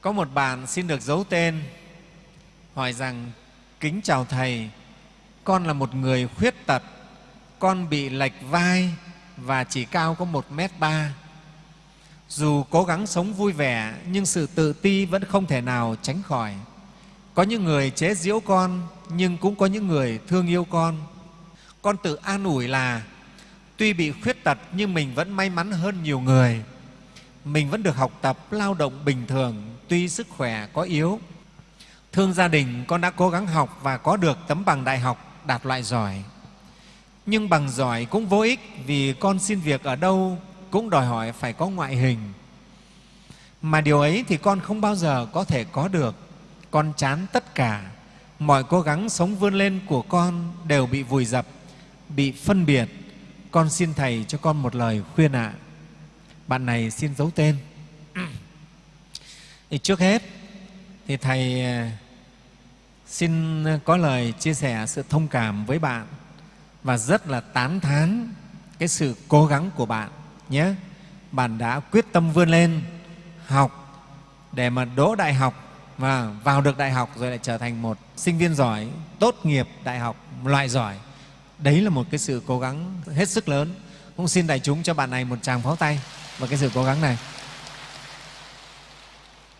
Có một bạn xin được giấu tên hỏi rằng kính chào Thầy, con là một người khuyết tật, con bị lệch vai và chỉ cao có một m ba. Dù cố gắng sống vui vẻ nhưng sự tự ti vẫn không thể nào tránh khỏi. Có những người chế giễu con nhưng cũng có những người thương yêu con. Con tự an ủi là tuy bị khuyết tật nhưng mình vẫn may mắn hơn nhiều người. Mình vẫn được học tập, lao động bình thường tuy sức khỏe có yếu. Thương gia đình, con đã cố gắng học và có được tấm bằng đại học đạt loại giỏi. Nhưng bằng giỏi cũng vô ích vì con xin việc ở đâu cũng đòi hỏi phải có ngoại hình. Mà điều ấy thì con không bao giờ có thể có được. Con chán tất cả. Mọi cố gắng sống vươn lên của con đều bị vùi dập, bị phân biệt. Con xin Thầy cho con một lời khuyên ạ. À. Bạn này xin giấu tên. Thì trước hết thì Thầy à, xin có lời chia sẻ sự thông cảm với bạn và rất là tán thán cái sự cố gắng của bạn nhé. Bạn đã quyết tâm vươn lên học để mà đỗ đại học và vào được đại học rồi lại trở thành một sinh viên giỏi, tốt nghiệp đại học, loại giỏi. Đấy là một cái sự cố gắng hết sức lớn. Cũng xin đại chúng cho bạn này một tràng pháo tay và cái sự cố gắng này.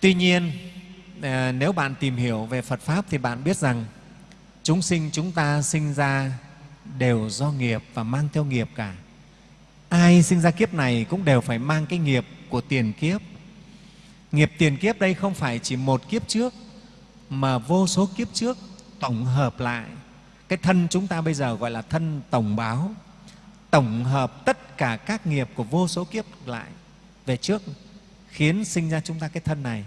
Tuy nhiên, à, nếu bạn tìm hiểu về Phật Pháp thì bạn biết rằng chúng sinh chúng ta sinh ra đều do nghiệp và mang theo nghiệp cả. Ai sinh ra kiếp này cũng đều phải mang cái nghiệp của tiền kiếp. Nghiệp tiền kiếp đây không phải chỉ một kiếp trước mà vô số kiếp trước tổng hợp lại. Cái thân chúng ta bây giờ gọi là thân tổng báo, tổng hợp tất cả các nghiệp của vô số kiếp lại về trước khiến sinh ra chúng ta cái thân này.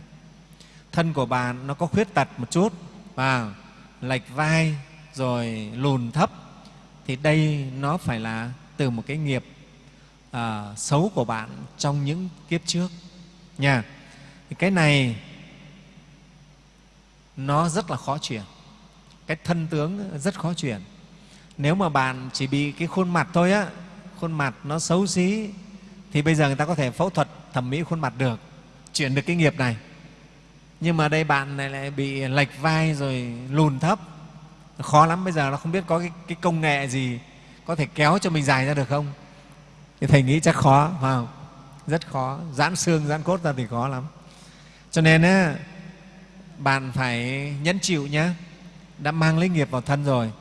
Thân của bạn nó có khuyết tật một chút và lệch vai rồi lùn thấp thì đây nó phải là từ một cái nghiệp à, xấu của bạn trong những kiếp trước. Nha thì cái này nó rất là khó chuyển. Cái thân tướng rất khó chuyển. Nếu mà bạn chỉ bị cái khuôn mặt thôi á khuôn mặt nó xấu xí thì bây giờ người ta có thể phẫu thuật thẩm mỹ khuôn mặt được chuyển được cái nghiệp này. Nhưng mà đây bạn này lại bị lệch vai rồi lùn thấp. Khó lắm bây giờ nó không biết có cái, cái công nghệ gì có thể kéo cho mình dài ra được không? Thì thầy nghĩ chắc khó phải không? Rất khó. Giãn xương giãn cốt ra thì khó lắm. Cho nên á, bạn phải nhẫn chịu nhé đã mang lấy nghiệp vào thân rồi.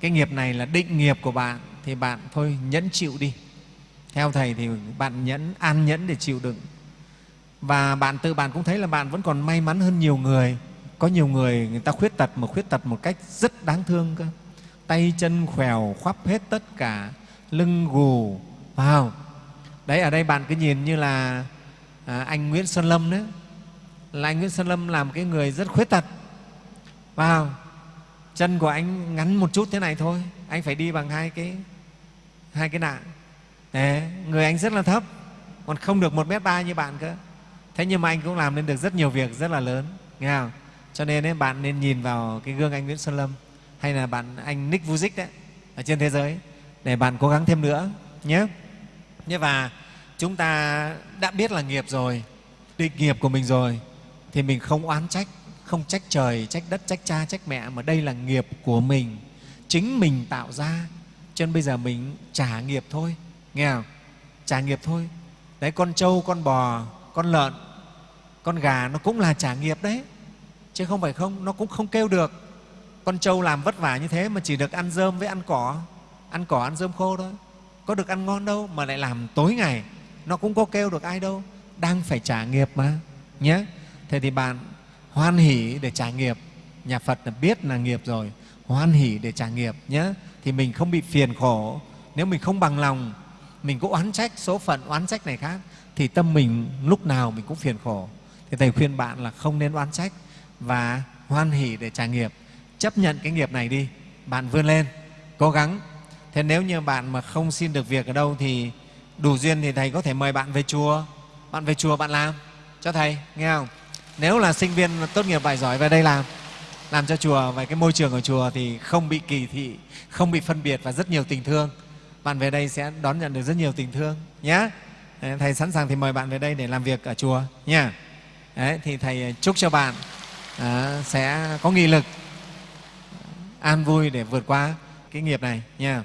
Cái nghiệp này là định nghiệp của bạn thì bạn thôi nhẫn chịu đi theo thầy thì bạn nhẫn an nhẫn để chịu đựng. Và bạn tự bạn cũng thấy là bạn vẫn còn may mắn hơn nhiều người. Có nhiều người người ta khuyết tật mà khuyết tật một cách rất đáng thương cơ. Tay chân khèo khoắp hết tất cả lưng gù vào đấy ở đây bạn cứ nhìn như là à, anh Nguyễn Sơn Lâm đấy là anh Nguyễn Sơn Lâm là một cái người rất khuyết tật. Vào chân của anh ngắn một chút thế này thôi. Anh phải đi bằng hai cái hai cái nạn đấy, người anh rất là thấp. Còn không được một m ba như bạn cơ. Thế nhưng mà anh cũng làm nên được rất nhiều việc rất là lớn nghe không? Cho nên ấy, bạn nên nhìn vào cái gương anh Nguyễn Xuân Lâm hay là bạn anh Nick vujic đấy ở trên thế giới để bạn cố gắng thêm nữa nhé. Nhé và chúng ta đã biết là nghiệp rồi định nghiệp của mình rồi thì mình không oán trách không trách trời trách đất trách cha trách mẹ mà đây là nghiệp của mình chính mình tạo ra. Cho nên bây giờ mình trả nghiệp thôi nghe không? Trả nghiệp thôi. Đấy, con trâu, con bò, con lợn, con gà nó cũng là trả nghiệp đấy. Chứ không phải không, nó cũng không kêu được. Con trâu làm vất vả như thế mà chỉ được ăn rơm với ăn cỏ. Ăn cỏ, ăn rơm khô thôi. Có được ăn ngon đâu mà lại làm tối ngày. Nó cũng có kêu được ai đâu. Đang phải trả nghiệp mà. Nhé thế thì bạn hoan hỷ để trả nghiệp. Nhà phật là biết là nghiệp rồi. Hoan hỷ để trả nghiệp nhé thì mình không bị phiền khổ. Nếu mình không bằng lòng mình cũng oán trách, số phận oán trách này khác, thì tâm mình lúc nào mình cũng phiền khổ. Thì thầy khuyên bạn là không nên oán trách và hoan hỷ để trả nghiệp chấp nhận cái nghiệp này đi, bạn vươn lên, cố gắng. Thế nếu như bạn mà không xin được việc ở đâu thì đủ duyên thì thầy có thể mời bạn về chùa. Bạn về chùa bạn làm, cho thầy, nghe không? Nếu là sinh viên tốt nghiệp bài giỏi về đây làm làm cho chùa và cái môi trường ở chùa thì không bị kỳ thị, không bị phân biệt và rất nhiều tình thương bạn về đây sẽ đón nhận được rất nhiều tình thương nhé thầy sẵn sàng thì mời bạn về đây để làm việc ở chùa nha Đấy, thì thầy ờ, chúc cho bạn à, sẽ có nghị lực ờ, an vui để vượt qua cái nghiệp này nha